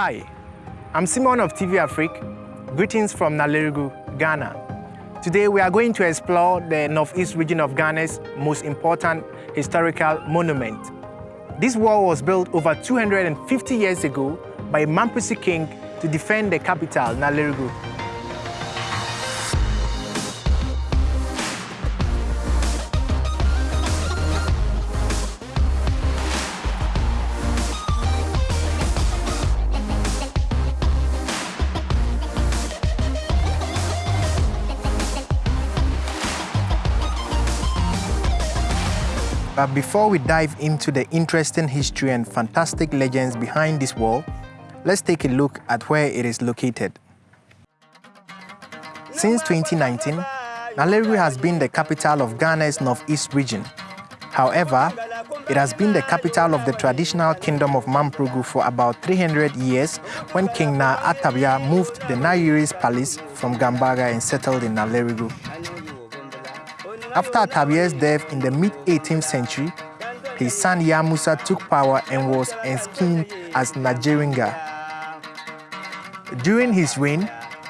Hi, I'm Simon of TV Afrique. Greetings from Nalerigu, Ghana. Today we are going to explore the northeast region of Ghana's most important historical monument. This wall was built over 250 years ago by Mamprisi king to defend the capital, Nalerigu. But before we dive into the interesting history and fantastic legends behind this wall, let's take a look at where it is located. Since 2019, Nalerigu has been the capital of Ghana's northeast region. However, it has been the capital of the traditional kingdom of Mamprugu for about 300 years when King Na Atabia moved the Nayeri's palace from Gambaga and settled in Nalerigu. After Atabia's death in the mid-18th century, his son Yamusa took power and was enskinned as Najerunga. During his reign,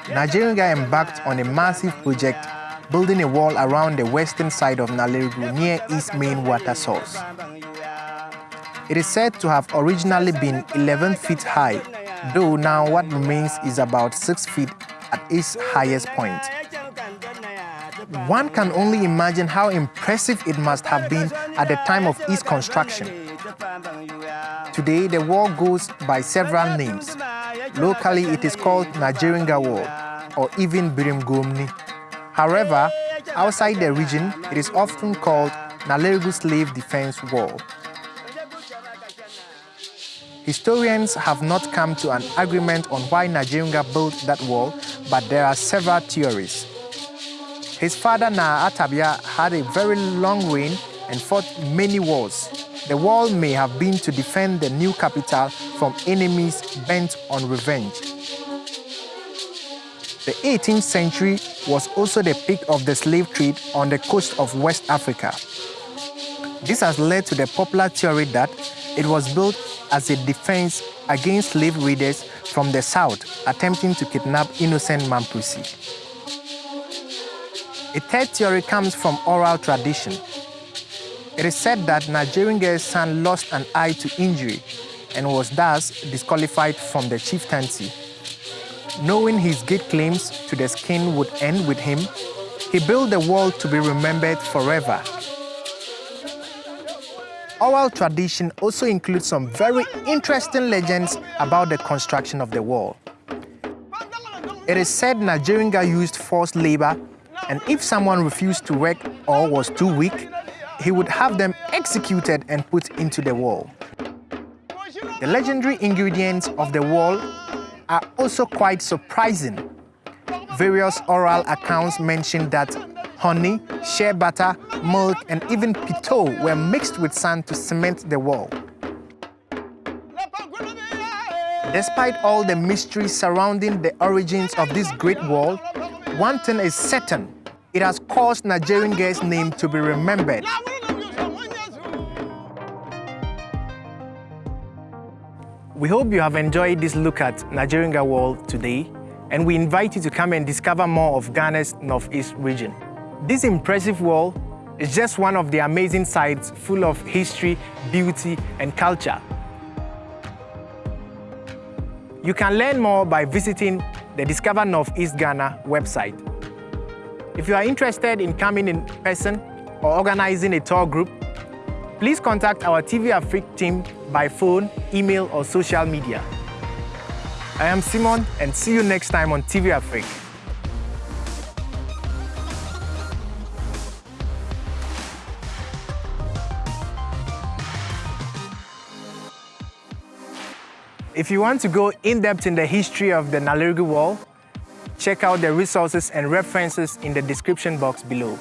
Najerunga embarked on a massive project building a wall around the western side of Nalerigu near its main water source. It is said to have originally been 11 feet high, though now what remains is about 6 feet at its highest point. One can only imagine how impressive it must have been at the time of its construction. Today, the wall goes by several names. Locally, it is called Najerunga Wall or even Birimgomni. However, outside the region, it is often called Nalerigu Slave Defense Wall. Historians have not come to an agreement on why Najerunga built that wall, but there are several theories. His father Na Atabia had a very long reign and fought many wars. The wall may have been to defend the new capital from enemies bent on revenge. The 18th century was also the peak of the slave trade on the coast of West Africa. This has led to the popular theory that it was built as a defense against slave raiders from the south attempting to kidnap innocent Mamprisi. A third theory comes from oral tradition. It is said that Najerunga's son lost an eye to injury and was thus disqualified from the chieftaincy. Knowing his good claims to the skin would end with him, he built the wall to be remembered forever. Oral tradition also includes some very interesting legends about the construction of the wall. It is said Najerunga used forced labor and if someone refused to work or was too weak, he would have them executed and put into the wall. The legendary ingredients of the wall are also quite surprising. Various oral accounts mention that honey, shea butter, milk, and even pito were mixed with sand to cement the wall. Despite all the mysteries surrounding the origins of this great wall, one thing is certain, caused Najerunga's name to be remembered. We hope you have enjoyed this look at Najerunga Wall today, and we invite you to come and discover more of Ghana's Northeast region. This impressive wall is just one of the amazing sites full of history, beauty, and culture. You can learn more by visiting the Discover Northeast Ghana website. If you are interested in coming in person or organizing a tour group, please contact our TV Afrique team by phone, email, or social media. I am Simon, and see you next time on TV Afrique. If you want to go in-depth in the history of the Nalerigu Wall, check out the resources and references in the description box below.